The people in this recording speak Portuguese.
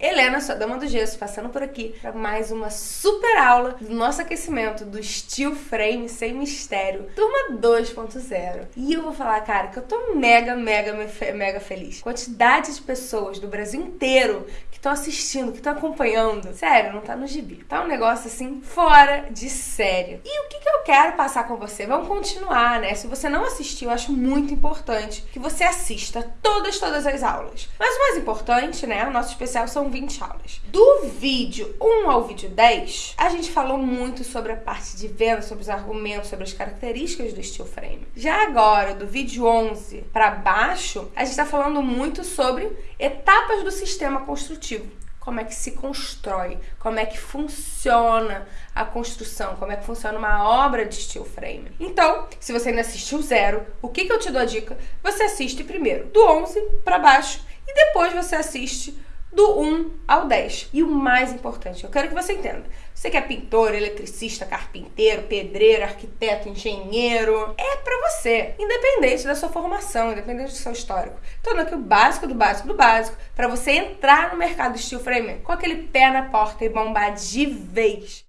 Helena, sua dama do gesso, passando por aqui para mais uma super aula do nosso aquecimento do Steel Frame sem mistério, turma 2.0. E eu vou falar, cara, que eu tô mega, mega, mega feliz. Quantidade de pessoas do Brasil inteiro que estão assistindo, que estão acompanhando. Sério, não tá no gibi. Tá um negócio assim fora de sério. E o que, que eu quero passar com você? Vamos continuar, né? Se você não assistiu, eu acho muito importante que você assista todas, todas as aulas. Mas o mais importante, né? O nosso especial são 20 aulas. Do vídeo 1 ao vídeo 10, a gente falou muito sobre a parte de venda, sobre os argumentos, sobre as características do steel frame. Já agora, do vídeo 11 para baixo, a gente está falando muito sobre etapas do sistema construtivo como é que se constrói, como é que funciona a construção, como é que funciona uma obra de steel frame. Então, se você ainda assistiu zero, o que, que eu te dou a dica? Você assiste primeiro do 11 para baixo e depois você assiste do 1 ao 10. E o mais importante, eu quero que você entenda. Você que é pintor, eletricista, carpinteiro, pedreiro, arquiteto, engenheiro, é para você, independente da sua formação, independente do seu histórico. Tô dando aqui o básico do básico do básico para você entrar no mercado steel frame com aquele pé na porta e bombar de vez.